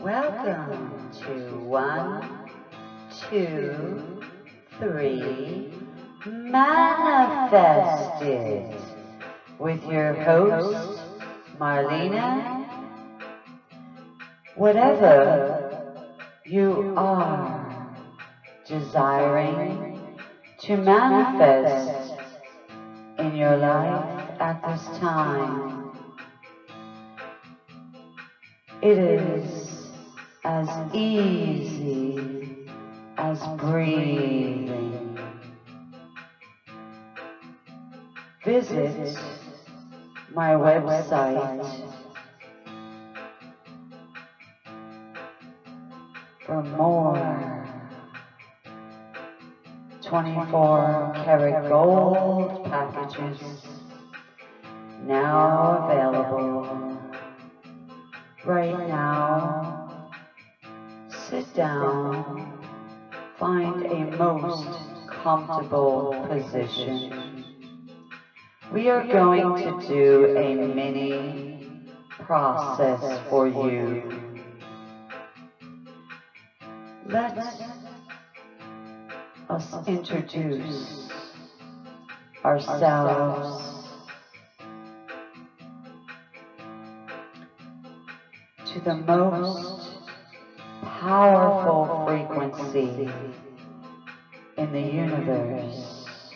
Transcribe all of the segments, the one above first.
Welcome to one, two, three, manifested with your host, Marlena. Whatever you are desiring to manifest in your life at this time, it is as easy as breathing. Visit my website for more 24 karat gold packages now available right now. Sit down, find a most comfortable position. We are going to do a mini process for you. Let us introduce ourselves to the most powerful frequency in the universe.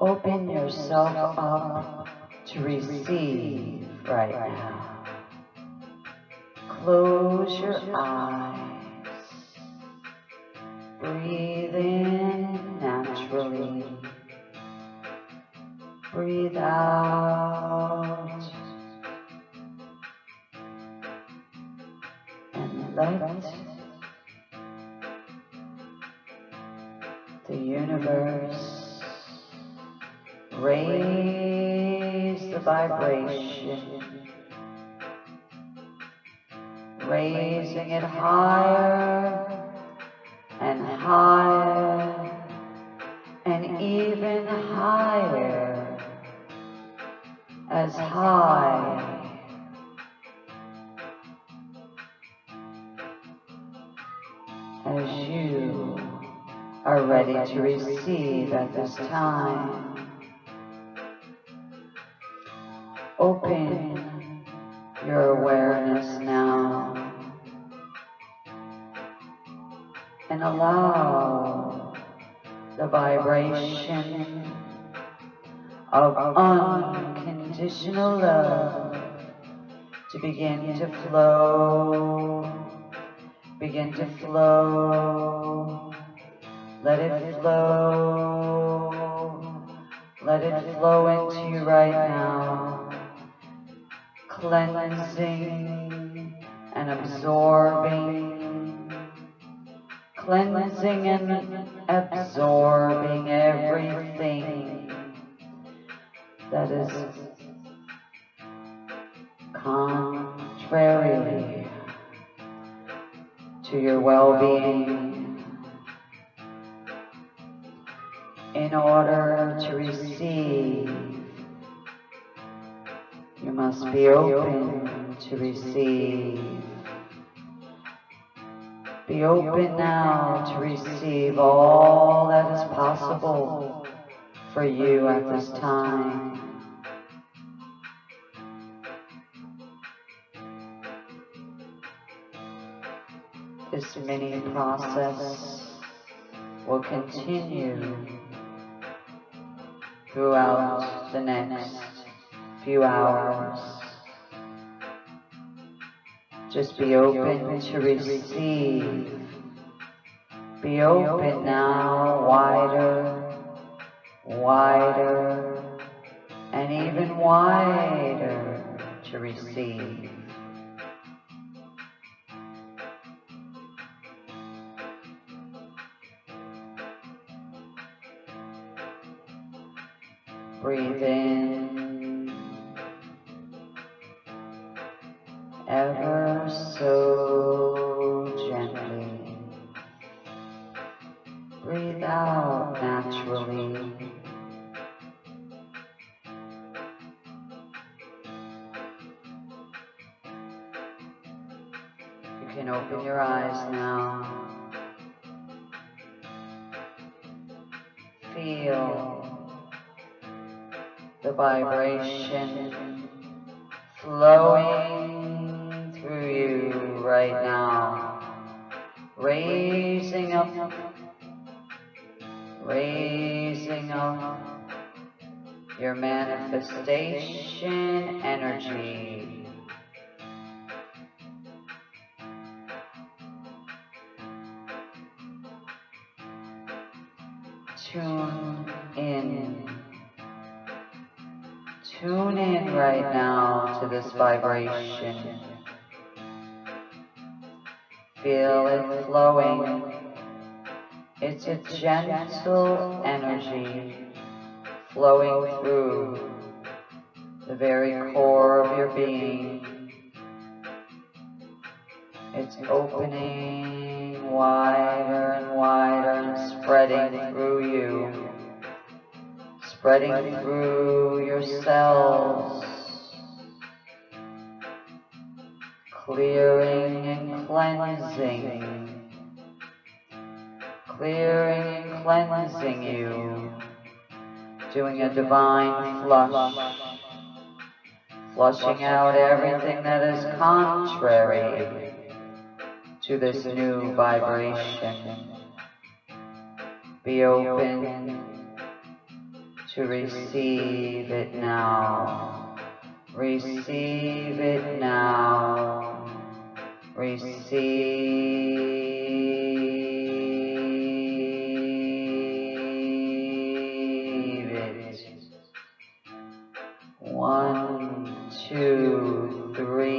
Open yourself up to receive right now. Close your eyes. Breathe in naturally. Breathe out. The universe. Raise the vibration, raising it higher and higher and even higher. As high ready to receive at this time. Open your awareness now and allow the vibration of unconditional love to begin to flow, begin to flow. Let it flow. Let it flow into you right now. Cleansing and absorbing. Cleansing and absorbing everything that is contrary to your well-being. In order to receive, you must be open to receive. Be open now to receive all that is possible for you at this time. This mini process will continue throughout the next few hours. Just be open to receive. Be open now, wider, wider, and even wider to receive. Breathe in ever so gently. Breathe out naturally. You can open your eyes now. Feel the vibration flowing through you right now, raising up, raising up your manifestation energy tune in. Tune in right now to this vibration. Feel it flowing. It's a gentle energy flowing through the very core of your being. It's opening wider and wider and spreading through you, spreading through your cells, clearing and cleansing, clearing and cleansing you, doing a divine flush, flushing out everything that is contrary to this new vibration. Be open to receive it now. Receive it now. Receive it. One, two, three.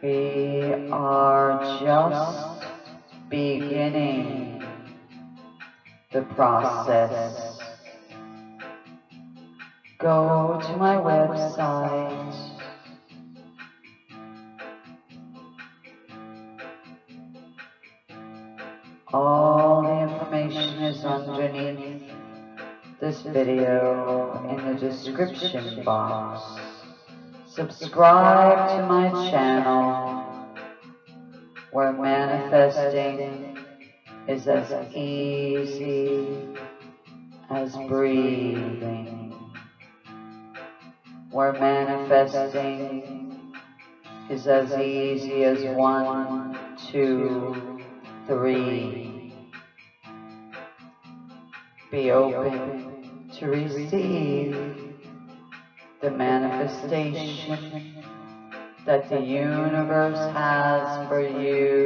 We are just beginning the process. Go to my website. All the information is underneath this video in the description box. Subscribe to my channel where manifesting is as easy as breathing. Where manifesting is as easy as one, two, three. Be open to receive the manifestation that the universe has for you.